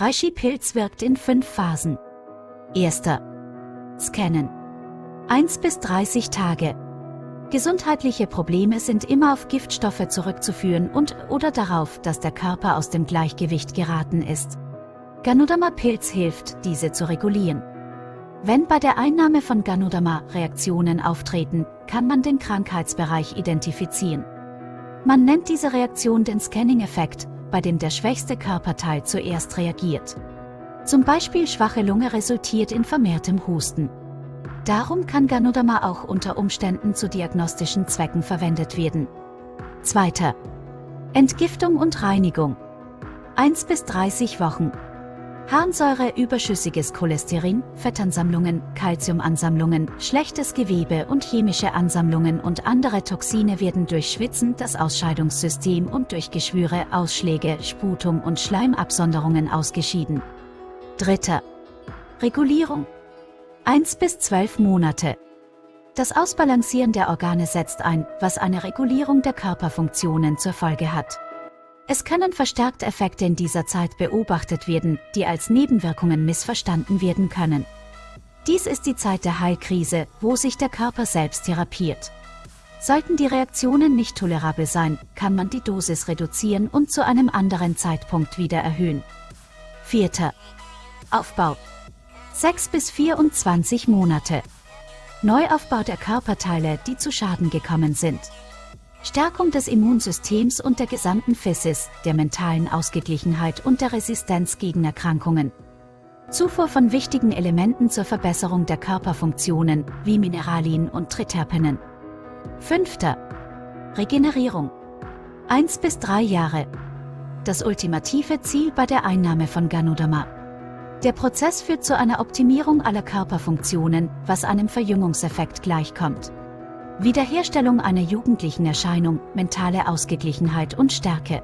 Reishi-Pilz wirkt in fünf Phasen. Erster. Scannen. 1 bis 30 Tage. Gesundheitliche Probleme sind immer auf Giftstoffe zurückzuführen und oder darauf, dass der Körper aus dem Gleichgewicht geraten ist. Ganoderma-Pilz hilft, diese zu regulieren. Wenn bei der Einnahme von Ganoderma Reaktionen auftreten, kann man den Krankheitsbereich identifizieren. Man nennt diese Reaktion den Scanning-Effekt, bei dem der schwächste Körperteil zuerst reagiert. Zum Beispiel schwache Lunge resultiert in vermehrtem Husten. Darum kann Ganoderma auch unter Umständen zu diagnostischen Zwecken verwendet werden. Zweiter. Entgiftung und Reinigung. 1 bis 30 Wochen. Harnsäure, überschüssiges Cholesterin, Fettansammlungen, Calciumansammlungen, schlechtes Gewebe und chemische Ansammlungen und andere Toxine werden durch Schwitzen, das Ausscheidungssystem und durch Geschwüre, Ausschläge, Sputum und Schleimabsonderungen ausgeschieden. Dritter. Regulierung. 1 bis 12 Monate. Das Ausbalancieren der Organe setzt ein, was eine Regulierung der Körperfunktionen zur Folge hat. Es können verstärkt Effekte in dieser Zeit beobachtet werden, die als Nebenwirkungen missverstanden werden können. Dies ist die Zeit der Heilkrise, wo sich der Körper selbst therapiert. Sollten die Reaktionen nicht tolerabel sein, kann man die Dosis reduzieren und zu einem anderen Zeitpunkt wieder erhöhen. Vierter. Aufbau. 6 bis 24 Monate. Neuaufbau der Körperteile, die zu Schaden gekommen sind. Stärkung des Immunsystems und der gesamten Physis, der mentalen Ausgeglichenheit und der Resistenz gegen Erkrankungen. Zufuhr von wichtigen Elementen zur Verbesserung der Körperfunktionen, wie Mineralien und Triterpenen. Fünfter. Regenerierung. 1 bis 3 Jahre. Das ultimative Ziel bei der Einnahme von Ganoderma. Der Prozess führt zu einer Optimierung aller Körperfunktionen, was einem Verjüngungseffekt gleichkommt. Wiederherstellung einer jugendlichen Erscheinung, mentale Ausgeglichenheit und Stärke.